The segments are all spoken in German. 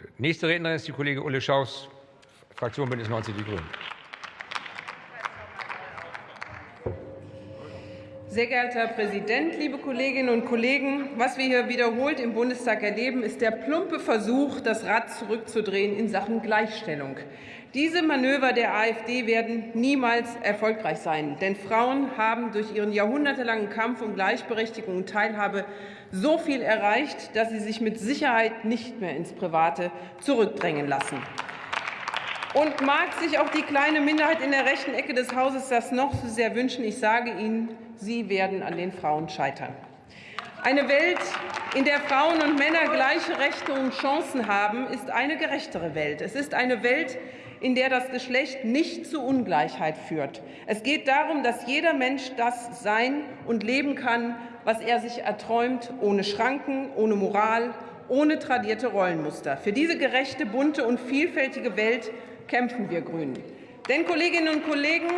heute. Nächste Rednerin ist die Kollegin Ulle Schaus, Fraktion Bündnis 90 Die Grünen. Sehr geehrter Herr Präsident, liebe Kolleginnen und Kollegen! Was wir hier wiederholt im Bundestag erleben, ist der plumpe Versuch, das Rad zurückzudrehen in Sachen Gleichstellung. Diese Manöver der AfD werden niemals erfolgreich sein, denn Frauen haben durch ihren jahrhundertelangen Kampf um Gleichberechtigung und Teilhabe so viel erreicht, dass sie sich mit Sicherheit nicht mehr ins Private zurückdrängen lassen. Und mag sich auch die kleine Minderheit in der rechten Ecke des Hauses das noch so sehr wünschen, ich sage Ihnen, Sie werden an den Frauen scheitern. Eine Welt, in der Frauen und Männer gleiche Rechte und Chancen haben, ist eine gerechtere Welt. Es ist eine Welt, in der das Geschlecht nicht zu Ungleichheit führt. Es geht darum, dass jeder Mensch das sein und leben kann, was er sich erträumt, ohne Schranken, ohne Moral, ohne tradierte Rollenmuster. Für diese gerechte, bunte und vielfältige Welt kämpfen wir Grünen. Denn, Kolleginnen und Kollegen,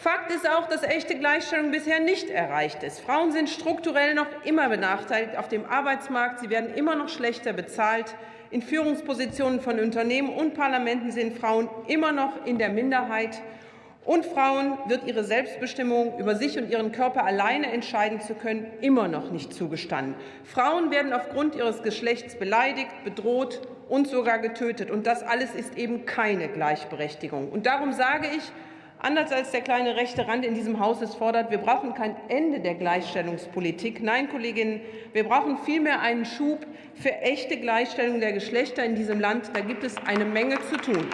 Fakt ist auch, dass echte Gleichstellung bisher nicht erreicht ist. Frauen sind strukturell noch immer benachteiligt auf dem Arbeitsmarkt. Sie werden immer noch schlechter bezahlt. In Führungspositionen von Unternehmen und Parlamenten sind Frauen immer noch in der Minderheit. Und Frauen wird ihre Selbstbestimmung über sich und ihren Körper alleine entscheiden zu können, immer noch nicht zugestanden. Frauen werden aufgrund ihres Geschlechts beleidigt, bedroht und sogar getötet. Und das alles ist eben keine Gleichberechtigung. Und darum sage ich, anders als der kleine rechte Rand in diesem Haus es fordert, wir brauchen kein Ende der Gleichstellungspolitik. Nein, Kolleginnen, wir brauchen vielmehr einen Schub für echte Gleichstellung der Geschlechter in diesem Land. Da gibt es eine Menge zu tun.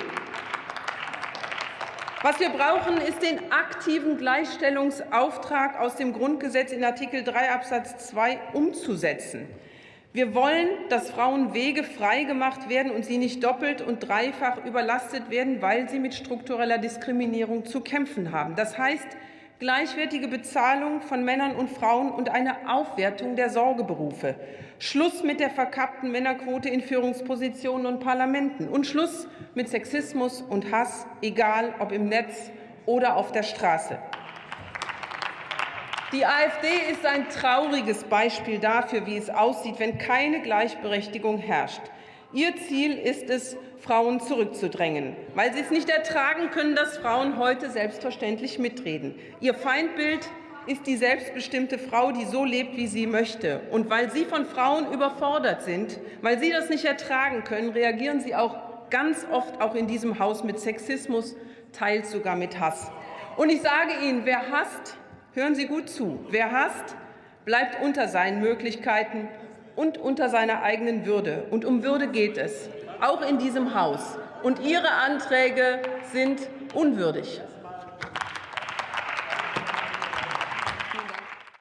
Was wir brauchen, ist den aktiven Gleichstellungsauftrag aus dem Grundgesetz in Artikel 3 Absatz 2 umzusetzen. Wir wollen, dass Frauen Wege freigemacht werden und sie nicht doppelt und dreifach überlastet werden, weil sie mit struktureller Diskriminierung zu kämpfen haben. Das heißt, gleichwertige Bezahlung von Männern und Frauen und eine Aufwertung der Sorgeberufe. Schluss mit der verkappten Männerquote in Führungspositionen und Parlamenten und Schluss mit Sexismus und Hass, egal ob im Netz oder auf der Straße. Die AfD ist ein trauriges Beispiel dafür, wie es aussieht, wenn keine Gleichberechtigung herrscht. Ihr Ziel ist es, Frauen zurückzudrängen, weil sie es nicht ertragen können, dass Frauen heute selbstverständlich mitreden. Ihr Feindbild ist die selbstbestimmte Frau, die so lebt, wie sie möchte. Und weil Sie von Frauen überfordert sind, weil Sie das nicht ertragen können, reagieren Sie auch ganz oft auch in diesem Haus mit Sexismus, teils sogar mit Hass. Und ich sage Ihnen, wer hasst, Hören Sie gut zu. Wer hasst, bleibt unter seinen Möglichkeiten und unter seiner eigenen Würde. Und um Würde geht es, auch in diesem Haus. Und Ihre Anträge sind unwürdig.